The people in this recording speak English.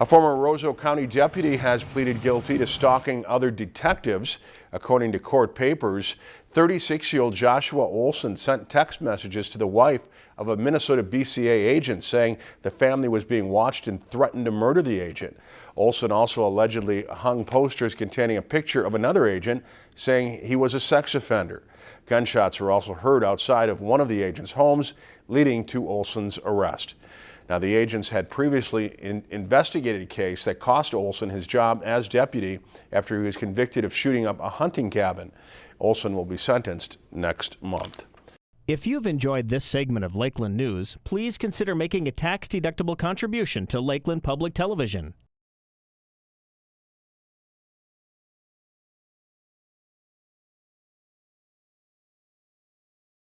A former Roseau County deputy has pleaded guilty to stalking other detectives. According to court papers, 36-year-old Joshua Olson sent text messages to the wife of a Minnesota BCA agent saying the family was being watched and threatened to murder the agent. Olson also allegedly hung posters containing a picture of another agent saying he was a sex offender. Gunshots were also heard outside of one of the agent's homes, leading to Olson's arrest. Now, the agents had previously in investigated a case that cost Olson his job as deputy after he was convicted of shooting up a hunting cabin. Olson will be sentenced next month. If you've enjoyed this segment of Lakeland News, please consider making a tax-deductible contribution to Lakeland Public Television.